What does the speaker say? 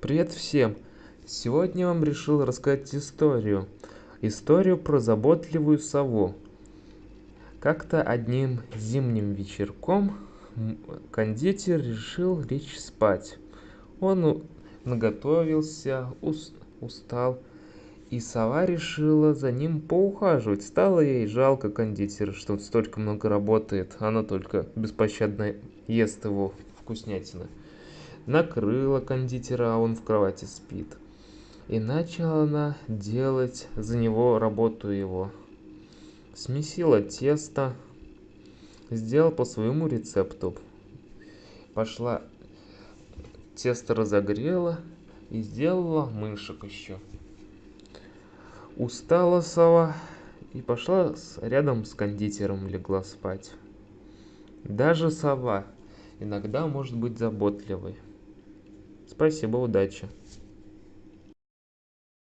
Привет всем! Сегодня я вам решил рассказать историю. Историю про заботливую сову. Как-то одним зимним вечерком кондитер решил лечь спать. Он наготовился, устал, и сова решила за ним поухаживать. Стало ей жалко кондитера, что он столько много работает, она только беспощадно ест его вкуснятины накрыла кондитера, а он в кровати спит. И начала она делать за него работу его. Смесила тесто, сделал по своему рецепту. Пошла, тесто разогрела и сделала мышек еще. Устала сова и пошла рядом с кондитером легла спать. Даже сова иногда может быть заботливой. Спасибо, удачи.